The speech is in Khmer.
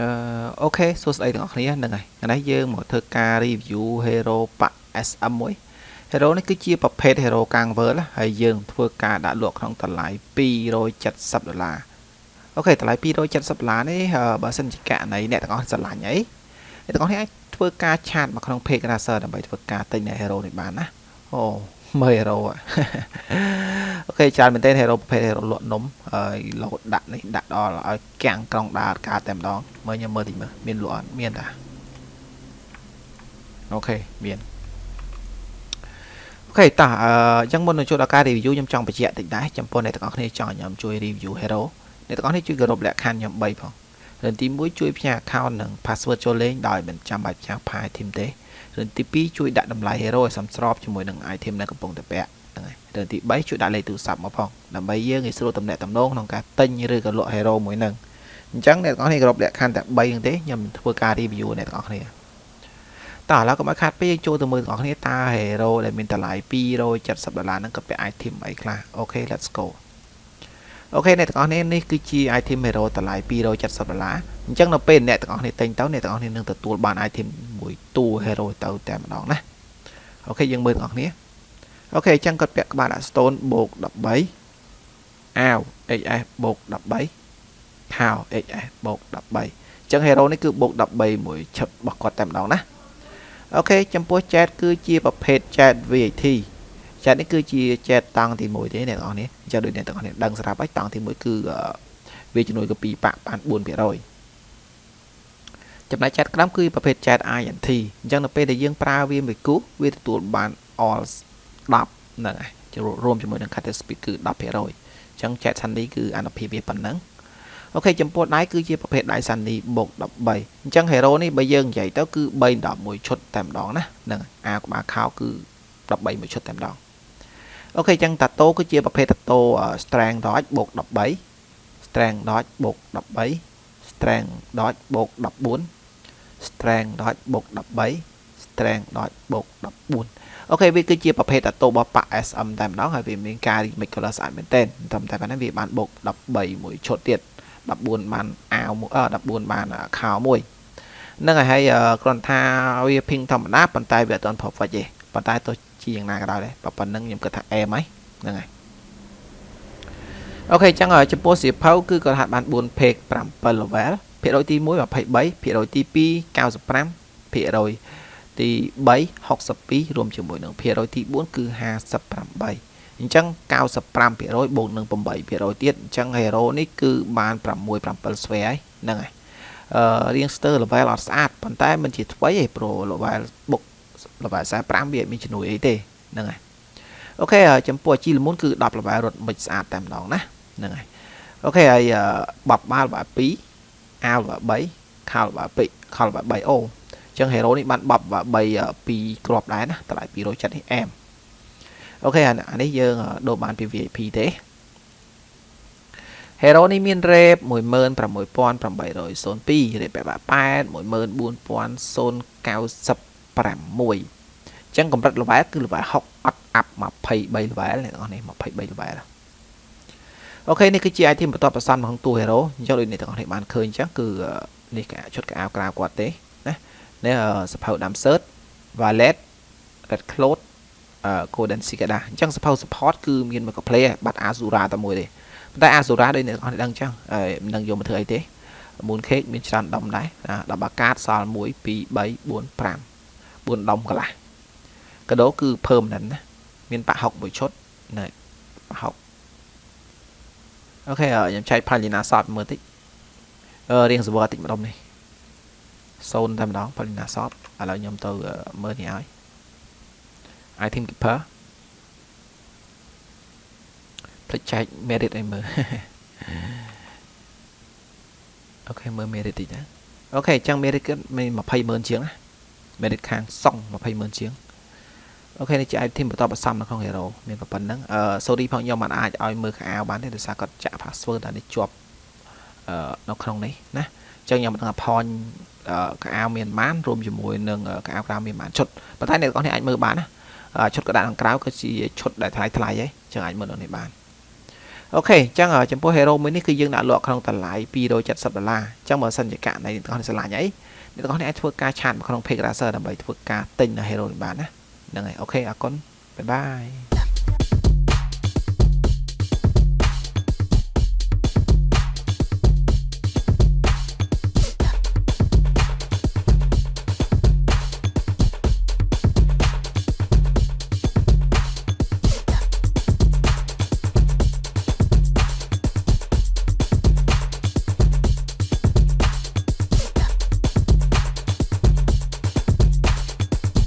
អឺ OK សួស្តីទាំងអស់គ្នាហ្នឹងហើយថ្ងៃនេះយើងមកធ្វើការ review hero pack SM មួយ hero នេះគឺជាប្រភេទ hero កាំង world ហើយយើងធ្វើការដាក់លក់ក្នុងតម្លៃ270ដុល្លារ OK តម្លៃ270ដុល្លារនេះបើសិនជាករណីអ្នកទាំងអស់ស្រឡាញ់អីអ្នកទាំងអស់គ្នាអាចធ្វើការ chat មកក្នុង page Razer ដើម្បីធ្វើការទិញនៅ hero នេះបានណាអូ មើល hero OK ច្រើនមែនទែន hero ប្រភេទ hero លក់នំហើយលោតដាក់នេះដាក់ដល់ឲ្យកាំងក្រុងដាតការតែម្ដងមើលខ្ញុំមើលតិចមើលមានលក់អត់មានតាអូខេមានអូខេតោះអញ្ចឹងមុននឹងចូលដល់ការ review ខ្ញុំចង់បញ្ជាក់តិចដែរចំពោះអ្នកទាំងអស់គ្នាចង់ឲ្យខ្ញុំជួយ review hero អ្នកទាំងអស់គ្នាជួយគោរពលក្ខខណ្ឌខ្ញុំ3ផងរឿងទី1ជួយផ្ញើ account និង password ចូលលេងដោយមិនចាំបាច់ផ្ញើ file team ទេ រឿងទី2ជួយដាក់តម្លៃ hero ឲ្យសមស្របជាមួយនឹង item ដែលកំពុងតែពាក់ហ្នឹងហើយរឿងទី3ជួយដាក់លេខទូរស័ព្ទមកផងដើម្បីយើងងាយស្រួលទំនាក់ទំនងក្នុងការទិញឬក៏លក់ hero មួយហ្នឹងអញ្ចឹងអ្នកទាំងអស់គ្នាគ្រប់លក្ខខណ្ឌតែ3ហ្នឹងទេខ្ញុំធ្វើការ review អ្នកទាំងអស់គ្នាតោះឥឡូវកុំឲ្យខាតពេកចូលទៅមើលទាំងអស់គ្នាតើ hero ដែលមានតម្លៃ270ដុល្លារហ្នឹងក៏ពាក់ item អីខ្លះអូខេ let's go អូខេអ្នកទាំងអស់គ្នានេះគឺជា item hero តម្លៃ270ដុល្លារអញ្ចឹងនៅពេលអ្នកទាំងអស់គ្នាទិញទៅអ្នកទាំងអស់គ្នានឹងទទួលបាន item មួយតួ hero ទៅតែម្ដងណាអូខេយើងមើលទាំងអស់គ្នាអូខេអញ្ចឹងគាត់ពាក់ក្បាលដាក់ stone បូក13អាវ hs បូក13ខោ hs បូក13អញ្ចឹង hero នេះគឺបូក13មួយឈឹបរបស់គាត់តែម្ដងណាអូខេចំពោះ chat គឺជាប្រភេទ chat VAT ចែតនេះគឺជាចែតតង់ទី1ទេអ្នកនរនេះអញ្ចឹងដូចអ្នកទាំងអស់គ្នាដឹងស្រាប់ហើយតង់ទី1គឺវាជំនួយក៏2ប៉ាក់បាន4%ចំណែកចែតក្រោមគឺប្រភេទចែត INT អញ្ចឹងនៅពេលដែលយើងប្រើវាមួយគូវាទទួលបាន all 10ហ្នឹងហើយរួមជាមួយនឹង cutter speed គឺ10%អញ្ចឹងចែត Sunny គឺអនុភាពវាប៉ុណ្ណឹងអូខេចំពោះដៃគឺជាប្រភេទដៃ Sunny បូក13អញ្ចឹង hero នេះបើយើងនិយាយទៅគឺ3 11ឈុតតែម្ដងណាហ្នឹងអាក្បាលខោគឺ13មួយឈុតតែម្ដង អូខេអញ្ចឹងតាតូគឺជាប្រភេទតាតូ strength dodge បូក13 strength dodge បូក13 strength dodge បូក14 strength dodge បូក13 strength dodge បូក14អូខេវាគឺជាប្រភេទតាតូរបស់ប៉ា SM តែម្ដងហើយវាមានការ remake color ស្អាតមែនទែនត្រឹមតែប៉ុណ្ណឹងវាបានបូក13មួយឈុតទៀត14បានអាវមួយ14បានខោមួយនឹងហើយគ្រាន់ថាវា ping ធម្មតាប៉ុន្តែវាអត់ទាន់ perfect ទេប៉ុន្តែទោះ ជាយ៉ាងណាក៏ដោយដែរប៉ុណ្្នឹងខ្ញុំគិតថាអែមហើយហ្នឹងហើយអូខេអញ្ចឹងចំពោះសៀវភៅគឺគាត់ហាត់បាន4 page 7 level ភាគរយទី1 23ភាគរយទី2 95ភាគរយទី3 62រួមជាមួយនឹងភាគរយទី4គឺ58អញ្ចឹង95%បូកនឹង8%ទៀតអញ្ចឹង hero នេះគឺបាន6 7ស្វែហើយហ្នឹងហើយអឺរៀងស្ទើ level អត់ស្អាតប៉ុន្តែមិនជាថ្មីទេព្រោះ level បុក ល្បែ45វាមានជំនួយអីទេហ្នឹងហើយអូខេចំពោះជីលមុនគឺ10ល្បែរត់មិនស្អាតតែម្ដងណាហ្នឹងហើយអូខេហើយបបបាល់ល្បែ2អាវល្បែ3ខោល្បែ2ខោល្បែ3អូអញ្ចឹងហេរ៉ូនេះបានបបល្បែ3 2គ្រាប់ដែរណាតម្លៃ270នេះអែមអូខេអានេះយើងដូរបានពី VIP ទេ Hero នេះមាន rate 16802 rate 88 14090 6ចឹងកម្រិតល្វែលគឺល្វែល6អត់អាប់23ល្វែលអ្នកនរនេះ23ល្វែលអូខេនេះគឺជា item បន្ទាប់ប្រសន់របស់តួ hero អញ្ចឹងដូចអ្នកទាំងអស់នេះបានឃើញអញ្ចឹងគឺនេះកាឈុតកៅក្រៅគាត់ទេណានេះសភៅដាំ search wallet red cloth golden cicada អញ្ចឹងសភៅ support គឺមានមួយកផ្លេបាត់ azura តែមួយទេប៉ុន្តែ azura ដូចអ្នកទាំងអស់នេះដឹងអញ្ចឹងមិនដឹងយកមកធ្វើអីទេ mooncake មានច្រើនដុំដែរ10បាកាតសល់1 2 3 4 5 4ដុំកន្លះកាដូគឺ permanent ណាមានប៉ហុកមួយឈុតណែប៉ហុកអូខេខ្ញុំចែក Palina Shop មើលតិចអឺរៀង server តិចម្ដុំនេះ0តែម្ដង Palina Shop ឥឡូវខ្ញុំទៅមើលនេះឲ្យ item keeper ភ្លេចចែក merit ឲ្យមើល OK មើល merit តិចណា OK អញ្ចឹង merit គឺមាន200,000ជាងណា merit ខាងសង200,000ជាង OK នេះជា item បន្តបន្សំនៅក្នុង hero មានប៉ុណ្ណឹងអឺ sorry ផងខ្ញុំមិនអាចឲ្យមើលខោអាវបានទេដោយសារគាត់ចាក់ password តែនេះជាប់អឺនៅក្នុងនេះណាអញ្ចឹងខ្ញុំមិនដឹងថា point ខោអាវមានបានរួមជាមួយនឹងខោអាវក្រៅមានបានឈុតប៉ុន្តែអ្នកទាំងនេះអាចមើលបានណាឈុតកដាខាងក្រៅគឺជាឈុតដែលថ្លៃថ្លៃហីអញ្ចឹងអាចមើលនៅនេះបាន OK អញ្ចឹងចំពោះ hero មួយនេះគឺយើងដាក់លក់ក្នុងតម្លៃ270ដុល្លារអញ្ចឹងបើសិនជាករណីអ្នកទាំងអស់ស្រឡាញ់អី អ្នកទាំងអស់អាចធ្វើការ chat មកក្នុង page racer ដើម្បីធ្វើការទិញនៅ hero នេះបានណាហ្នឹងហើយ OK អរគុណ bye bye